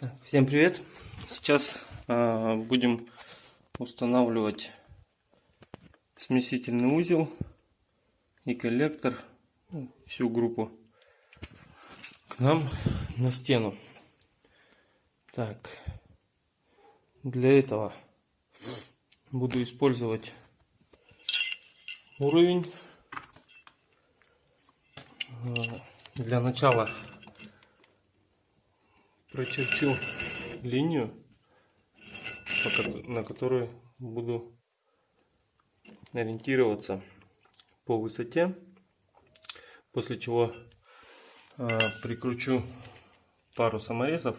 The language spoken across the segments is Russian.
Так, всем привет! Сейчас э, будем устанавливать смесительный узел и коллектор, ну, всю группу к нам на стену. Так, для этого буду использовать уровень. Э, для начала прочерчу линию, на которую буду ориентироваться по высоте, после чего э, прикручу пару саморезов.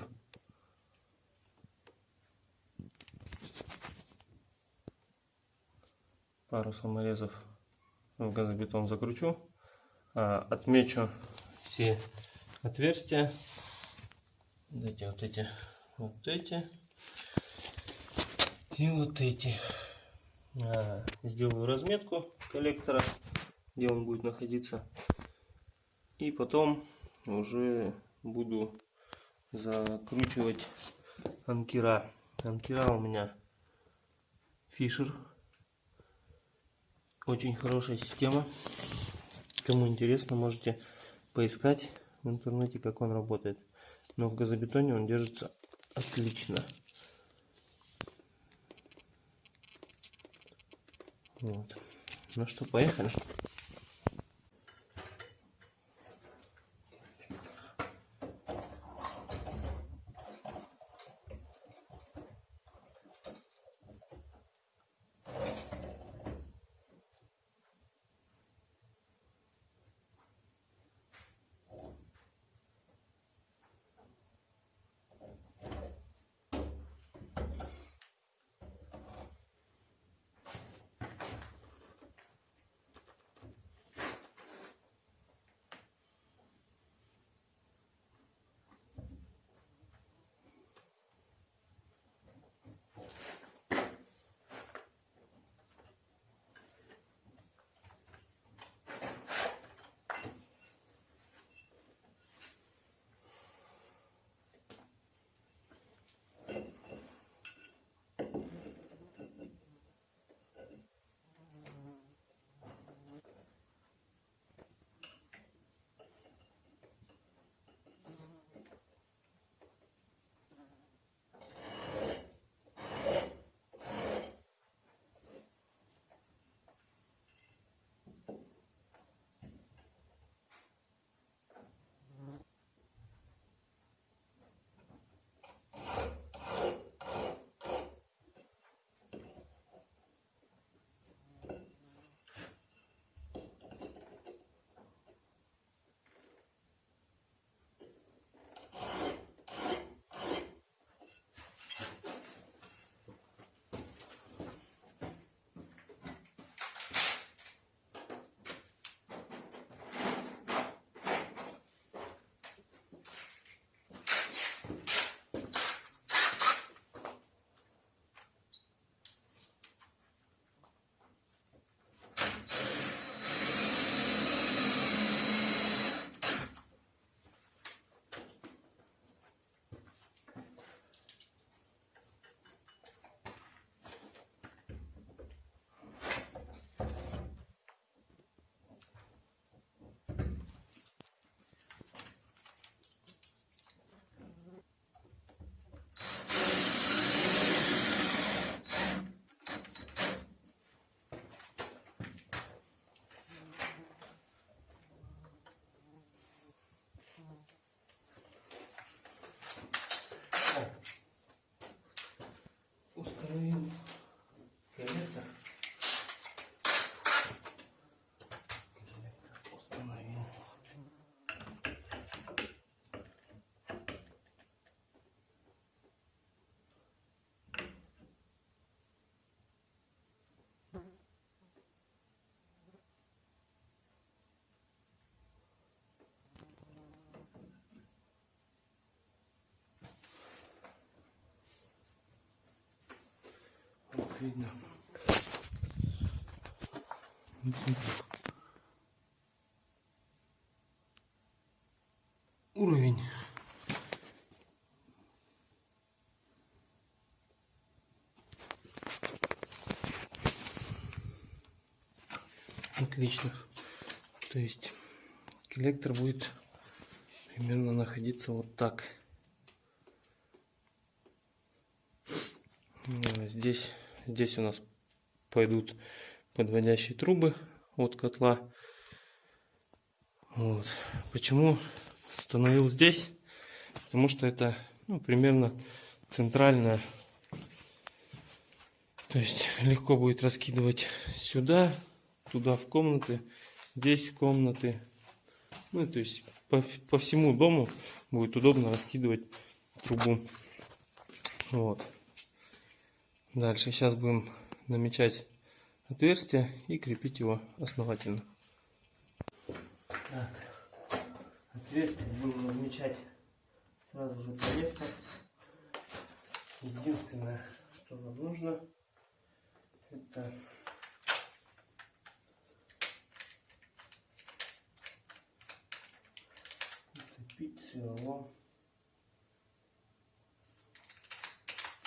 Пару саморезов в газобетон закручу, э, отмечу все отверстия эти вот эти, вот эти и вот эти. А, сделаю разметку коллектора, где он будет находиться. И потом уже буду закручивать анкера. Анкера у меня Фишер. Очень хорошая система. Кому интересно, можете поискать в интернете, как он работает. Но в газобетоне он держится отлично. Вот. Ну что, поехали. Как видно. Уровень. Отлично. То есть коллектор будет примерно находиться вот так. Здесь здесь у нас пойдут подводящие трубы от котла. Вот. Почему установил здесь? Потому что это ну, примерно центральная. То есть легко будет раскидывать сюда, туда в комнаты, здесь в комнаты. Ну, то есть по, по всему дому будет удобно раскидывать трубу. Вот. Дальше сейчас будем намечать отверстие и крепить его основательно. Так, отверстие будем размечать сразу же по месту. Единственное, что нам нужно, это утопить сверло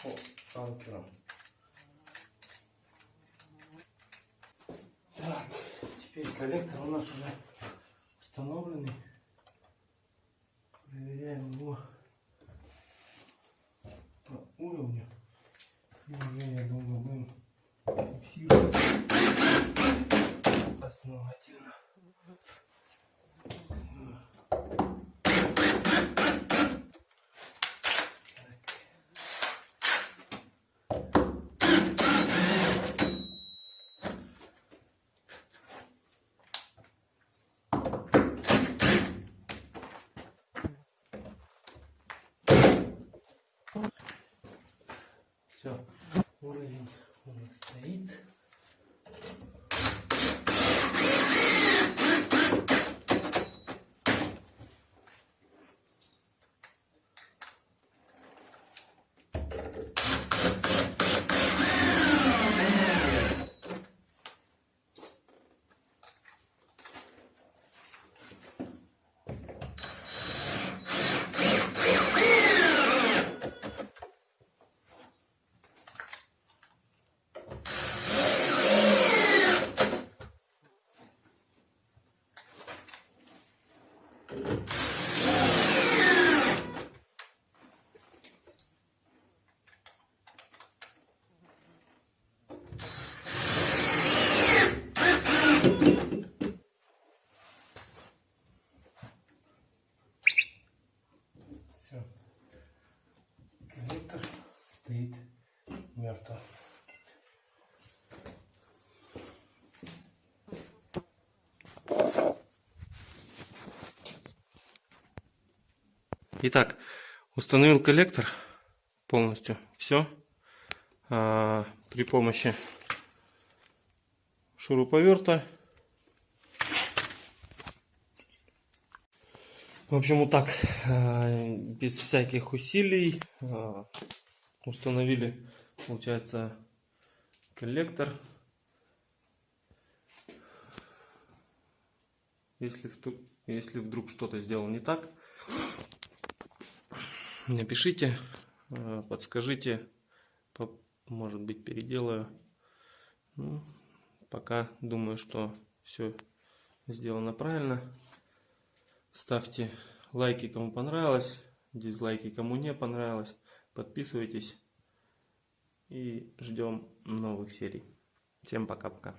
по анкерам. Так, теперь коллектор у нас уже установленный. Проверяем его по уровню. И уже, я думаю, будем фиксировать основательно. Все, уровень у нас стоит. Все. Коллектор стоит мертво. Итак, установил коллектор полностью. Все. А, при помощи шуруповерта. В общем, вот так, а, без всяких усилий, а, установили, получается, коллектор. Если, если вдруг что-то сделал не так, напишите, э, подскажите, по- может быть переделаю. Ну, пока думаю, что все сделано правильно. Ставьте лайки, кому понравилось, дизлайки, кому не понравилось. Подписывайтесь и ждем новых серий. Всем пока-пока.